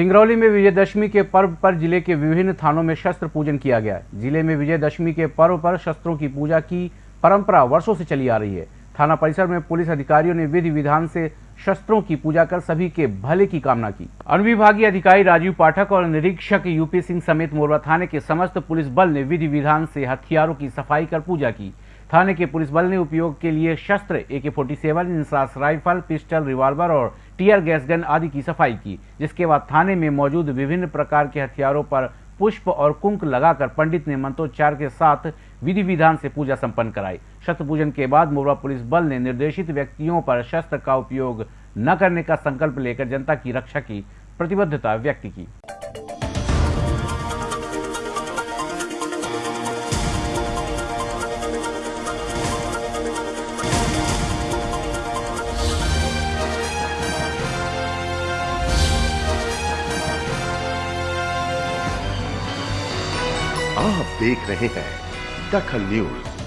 सिंगरौली में विजयदशमी के पर्व पर ज़िले के विभिन्न थानों में शस्त्र पूजन किया गया ज़िले में विजयदशमी के पर्व पर शस्त्रों की पूजा की परंपरा वर्षों से चली आ रही है। थाना परिसर में पुलिस अधिकारियों ने विधि विधान से शस्त्रों की पूजा कर सभी के भले की कामना की। अनुविभागीय अधिकारी राजीव पाठक और निरीक्षक यूपी सिंह समेत मोरवा थाने के समस्त पुलिस बल ने विधि विधान से हथियारों की सफ़ाई कर पूजा की। थाने के पुलिस बल ने उपयोग के लिए शस्त्र A K forty seven INSAS rifle, pistol, revolver और टीयर गैस गन आदि की सफ़ाई की, जिसके बाद थाने में मौजूद विभिन्न प्रकार के हथियारों पर पुष्प और कुंक लगाकर पंडित ने मंत्रोच्चार के साथ विधि विधान से पूजा संपन्न कराई। शस्त्र पूजन के बाद मोरवा पुलिस बल ने निर्देशित व्यक्तियों पर शस्त्र का उपयोग न करने का संकल्प लेकर जनता की रक्षा की प्रतिबद्धता व्यक्त की। आप देख रहे हैं दखल न्यूज़।